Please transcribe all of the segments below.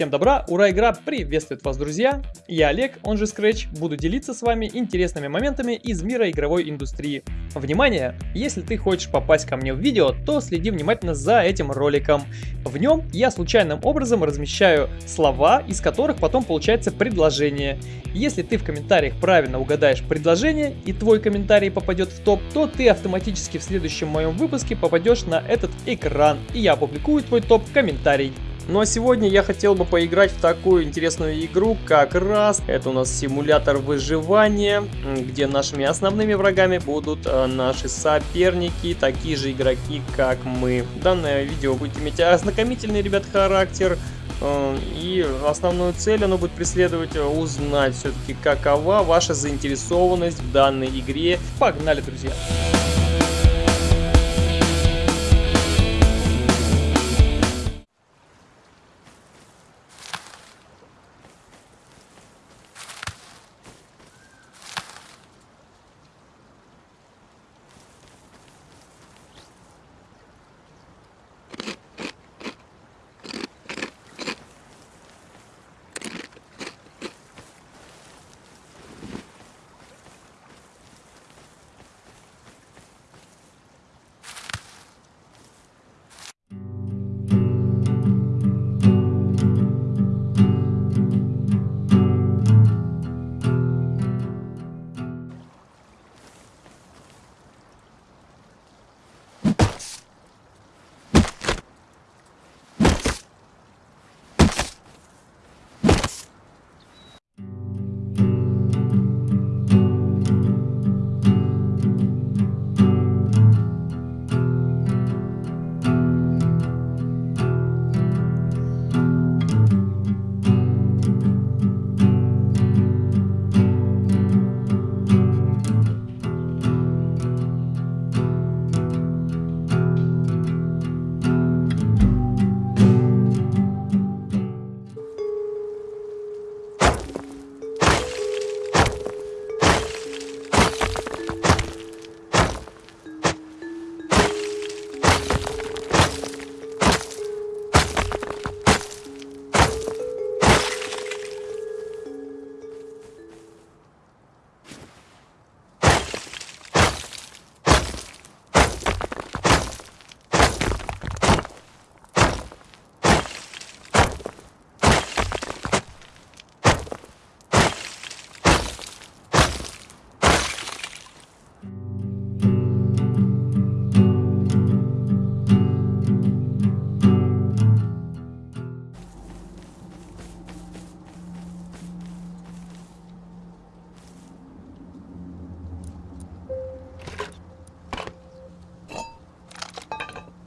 Всем добра, ура, игра приветствует вас, друзья! Я Олег, он же Scratch, буду делиться с вами интересными моментами из мира игровой индустрии. Внимание! Если ты хочешь попасть ко мне в видео, то следи внимательно за этим роликом. В нем я случайным образом размещаю слова, из которых потом получается предложение. Если ты в комментариях правильно угадаешь предложение и твой комментарий попадет в топ, то ты автоматически в следующем моем выпуске попадешь на этот экран и я опубликую твой топ-комментарий. Ну а сегодня я хотел бы поиграть в такую интересную игру, как раз это у нас симулятор выживания, где нашими основными врагами будут э, наши соперники, такие же игроки, как мы. Данное видео будет иметь ознакомительный, ребят, характер, э, и основную цель оно будет преследовать э, узнать все-таки какова ваша заинтересованность в данной игре. Погнали, друзья!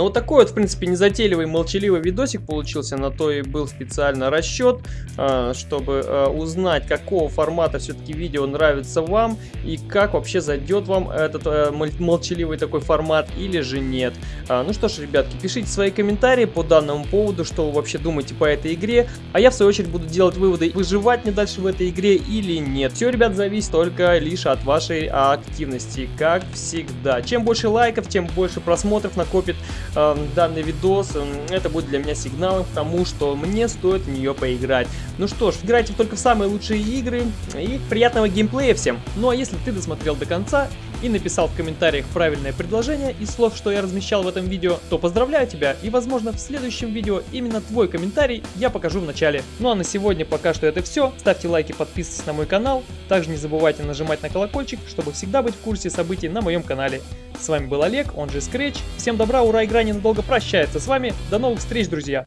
Ну вот такой вот, в принципе, незатейливый, молчаливый видосик получился, на то и был специально расчет, а, чтобы а, узнать, какого формата все-таки видео нравится вам и как вообще зайдет вам этот а, молчаливый такой формат или же нет. Ну что ж, ребятки, пишите свои комментарии по данному поводу, что вы вообще думаете по этой игре, а я в свою очередь буду делать выводы, выживать мне дальше в этой игре или нет. Все, ребят, зависит только лишь от вашей активности, как всегда. Чем больше лайков, тем больше просмотров накопит данный видос, это будет для меня сигналом к тому, что мне стоит в нее поиграть. Ну что ж, играйте только в самые лучшие игры и приятного геймплея всем. Ну а если ты досмотрел до конца и написал в комментариях правильное предложение из слов, что я размещал в этом видео, то поздравляю тебя и возможно в следующем видео именно твой комментарий я покажу в начале. Ну а на сегодня пока что это все. Ставьте лайки, подписывайтесь на мой канал. Также не забывайте нажимать на колокольчик, чтобы всегда быть в курсе событий на моем канале. С вами был Олег, он же Scratch. Всем добра, ура, игра ненадолго прощается с вами. До новых встреч, друзья!